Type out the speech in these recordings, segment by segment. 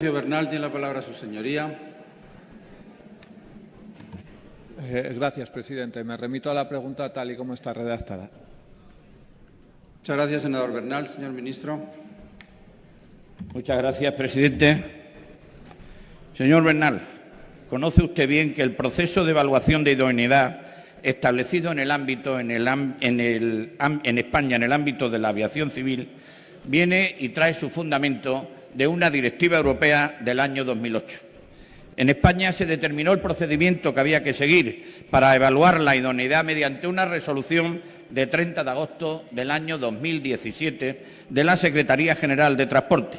Bernal tiene la palabra su señoría. Eh, gracias, presidente. Me remito a la pregunta tal y como está redactada. Muchas gracias, senador Bernal. Señor ministro. Muchas gracias, presidente. Señor Bernal, conoce usted bien que el proceso de evaluación de idoneidad establecido en el ámbito en, el, en, el, en España en el ámbito de la aviación civil viene y trae su fundamento de una directiva europea del año 2008. En España se determinó el procedimiento que había que seguir para evaluar la idoneidad mediante una resolución de 30 de agosto del año 2017 de la Secretaría General de Transporte,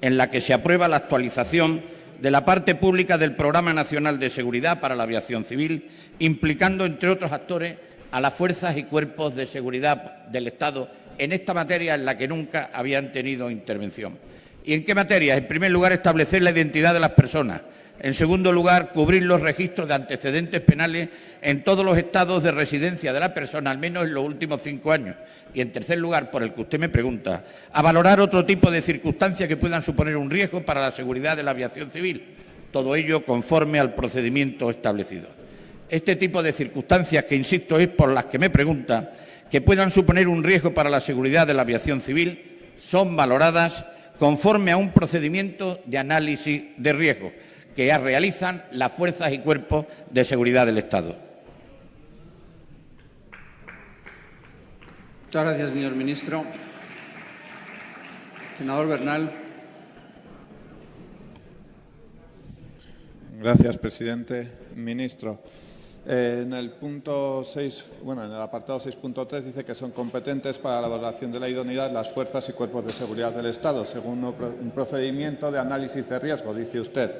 en la que se aprueba la actualización de la parte pública del Programa Nacional de Seguridad para la Aviación Civil, implicando, entre otros actores, a las fuerzas y cuerpos de seguridad del Estado en esta materia en la que nunca habían tenido intervención. ¿Y en qué materia? En primer lugar, establecer la identidad de las personas. En segundo lugar, cubrir los registros de antecedentes penales en todos los estados de residencia de la persona, al menos en los últimos cinco años. Y en tercer lugar, por el que usted me pregunta, a valorar otro tipo de circunstancias que puedan suponer un riesgo para la seguridad de la aviación civil. Todo ello conforme al procedimiento establecido. Este tipo de circunstancias, que insisto es por las que me pregunta, que puedan suponer un riesgo para la seguridad de la aviación civil, son valoradas conforme a un procedimiento de análisis de riesgo que realizan las fuerzas y cuerpos de seguridad del Estado. Muchas gracias, señor ministro. Senador Bernal. Gracias, presidente. Ministro. En el punto 6, bueno, en el apartado 6.3 dice que son competentes para la valoración de la idoneidad las fuerzas y cuerpos de seguridad del Estado, según un procedimiento de análisis de riesgo, dice usted.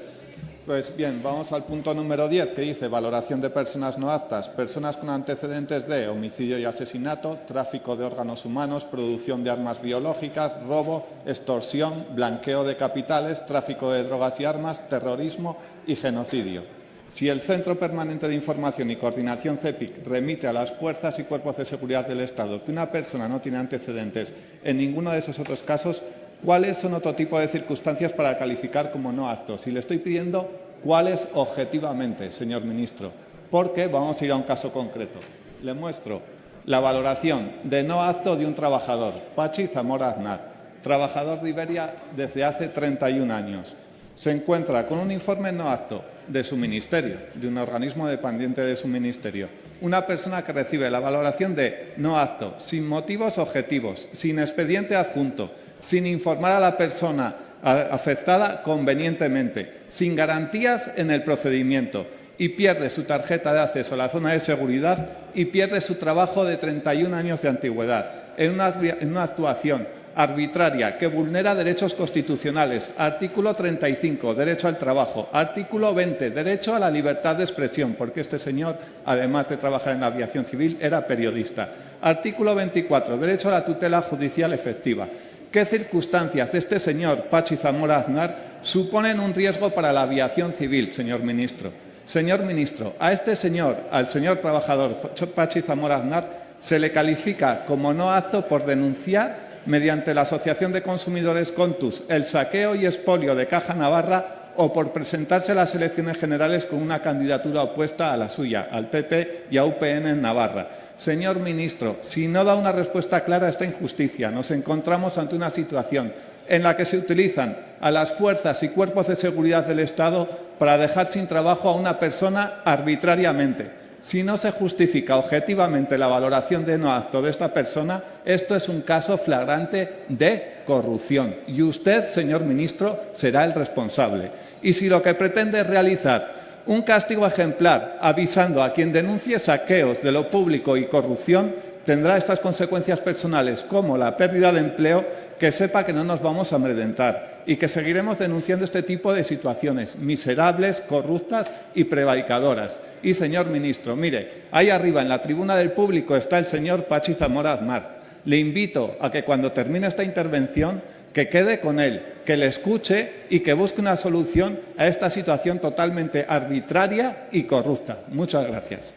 Pues bien, vamos al punto número 10, que dice valoración de personas no aptas, personas con antecedentes de homicidio y asesinato, tráfico de órganos humanos, producción de armas biológicas, robo, extorsión, blanqueo de capitales, tráfico de drogas y armas, terrorismo y genocidio. Si el Centro Permanente de Información y Coordinación CEPIC remite a las fuerzas y cuerpos de seguridad del Estado que una persona no tiene antecedentes en ninguno de esos otros casos, ¿cuáles son otro tipo de circunstancias para calificar como no aptos? Y le estoy pidiendo cuáles objetivamente, señor ministro, porque vamos a ir a un caso concreto. Le muestro la valoración de no apto de un trabajador, Pachi Zamora Aznar, trabajador de Iberia desde hace 31 años. Se encuentra con un informe no apto de su ministerio, de un organismo dependiente de su ministerio. Una persona que recibe la valoración de no apto, sin motivos objetivos, sin expediente adjunto, sin informar a la persona afectada convenientemente, sin garantías en el procedimiento y pierde su tarjeta de acceso a la zona de seguridad y pierde su trabajo de 31 años de antigüedad en una actuación arbitraria que vulnera derechos constitucionales. Artículo 35, derecho al trabajo. Artículo 20, derecho a la libertad de expresión, porque este señor, además de trabajar en la aviación civil, era periodista. Artículo 24, derecho a la tutela judicial efectiva. ¿Qué circunstancias de este señor, Pachi Zamora Aznar, suponen un riesgo para la aviación civil, señor ministro? Señor ministro, a este señor, al señor trabajador Pachi Zamora Aznar, se le califica como no apto por denunciar mediante la Asociación de Consumidores Contus el saqueo y expolio de Caja Navarra o por presentarse a las elecciones generales con una candidatura opuesta a la suya, al PP y a UPN en Navarra. Señor ministro, si no da una respuesta clara a esta injusticia, nos encontramos ante una situación en la que se utilizan a las fuerzas y cuerpos de seguridad del Estado para dejar sin trabajo a una persona arbitrariamente si no se justifica objetivamente la valoración de no acto de esta persona, esto es un caso flagrante de corrupción. Y usted, señor ministro, será el responsable. Y si lo que pretende es realizar un castigo ejemplar avisando a quien denuncie saqueos de lo público y corrupción, tendrá estas consecuencias personales como la pérdida de empleo, que sepa que no nos vamos a amedrentar y que seguiremos denunciando este tipo de situaciones miserables, corruptas y prevaricadoras. Y, señor ministro, mire, ahí arriba en la tribuna del público está el señor Pachi Zamora Azmar. Le invito a que cuando termine esta intervención que quede con él, que le escuche y que busque una solución a esta situación totalmente arbitraria y corrupta. Muchas gracias.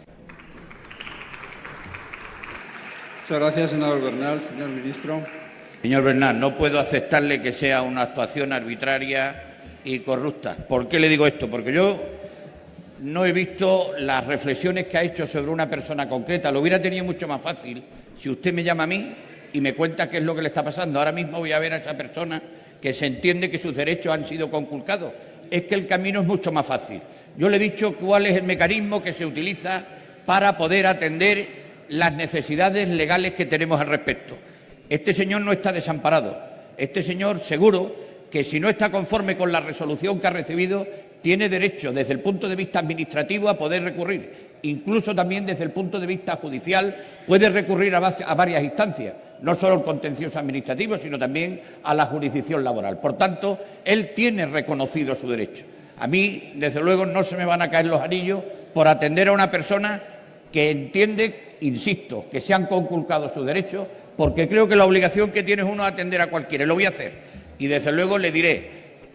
Muchas gracias, senador Bernal. Señor ministro. Señor Bernal, no puedo aceptarle que sea una actuación arbitraria y corruptas. ¿Por qué le digo esto? Porque yo no he visto las reflexiones que ha hecho sobre una persona concreta. Lo hubiera tenido mucho más fácil si usted me llama a mí y me cuenta qué es lo que le está pasando. Ahora mismo voy a ver a esa persona que se entiende que sus derechos han sido conculcados. Es que el camino es mucho más fácil. Yo le he dicho cuál es el mecanismo que se utiliza para poder atender las necesidades legales que tenemos al respecto. Este señor no está desamparado. Este señor seguro que si no está conforme con la resolución que ha recibido, tiene derecho desde el punto de vista administrativo a poder recurrir. Incluso también desde el punto de vista judicial puede recurrir a, varias instancias, no solo el contencioso administrativo, sino también a la jurisdicción laboral. Por tanto, él tiene reconocido su derecho. A mí, desde luego, no se me van a caer los anillos por atender a una persona que entiende, insisto, que se han conculcado sus derechos, porque creo que la obligación que tiene es uno atender a cualquiera. Y lo voy a hacer. Y desde luego le diré,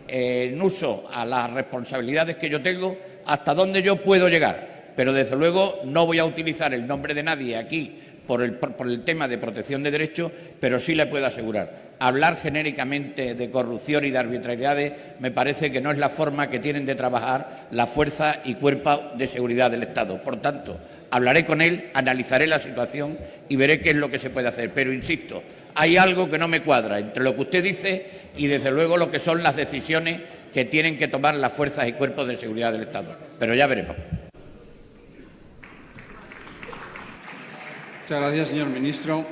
eh, en uso a las responsabilidades que yo tengo, hasta dónde yo puedo llegar. Pero desde luego no voy a utilizar el nombre de nadie aquí por el, por- el tema de protección de derechos, pero sí le puedo asegurar. Hablar genéricamente de corrupción y de arbitrariedades me parece que no es la forma que tienen de trabajar la fuerza y cuerpo de seguridad del Estado. Por tanto, hablaré con él, analizaré la situación y veré qué es lo que se puede hacer. Pero insisto, hay algo que no me cuadra entre lo que usted dice y, desde luego, lo que son las decisiones que tienen que tomar las fuerzas y cuerpos de seguridad del Estado. Pero ya veremos. Muchas gracias, señor ministro.